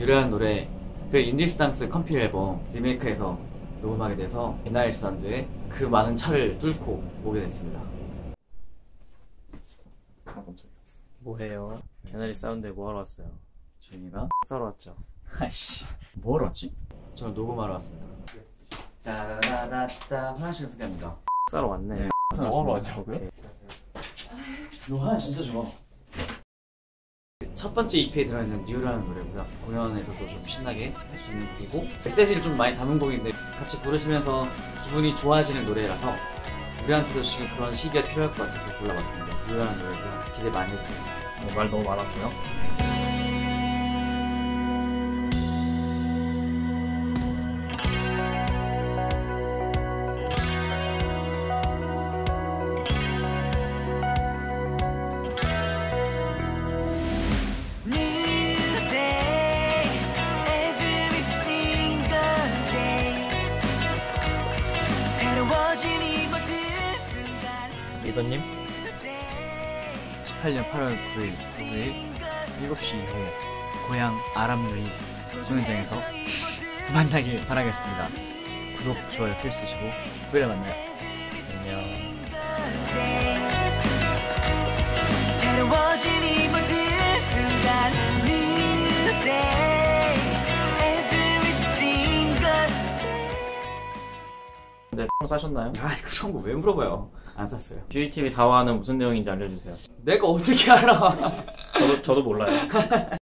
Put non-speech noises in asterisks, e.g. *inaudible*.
유래한 노래 그 인디스탕스 컴필 앨범 리메이크해서 녹음하게 돼서 비나일 사운드의 그 많은 차를 뚫고 오게 됐습니다. 뭐해요? 개나리 사운드에 뭐하러 왔어요? 저희가 싸러 왔죠. 아이씨 뭐하러 왔지? 저는 녹음하러 왔습니다. 따라라따 화장실 소개합니다. 싸러 왔네. 네. 뭐하러 왔냐고요? 이 화장 진짜 좋아. 첫 번째 EP에 들어있는 뉴라는 노래고요. 공연에서도 좀 신나게 할 수 있는 곡이고 메시지를 좀 많이 담은 곡인데 같이 부르시면서 기분이 좋아지는 노래라서 우리한테도 지금 그런 시기가 필요할 것 같아서 골라봤습니다. 뉴라는 노래고요. 기대 많이 해주세요. 네, 말 너무 많았고요. 리더님, New day, 18년 8월 9일 토요일 7시 이후에 고향 아람누이 공연장에서 *laughs* 만나길 바라겠습니다. 구독, 좋아요 필수시고 9일에 만나요. 안녕. 네, 총 싸셨나요? 아 그런 거 왜 물어봐요? 안 샀어요. GTV 4화는 무슨 내용인지 알려주세요. 내가 어떻게 알아? 저도, 저도 몰라요. *laughs*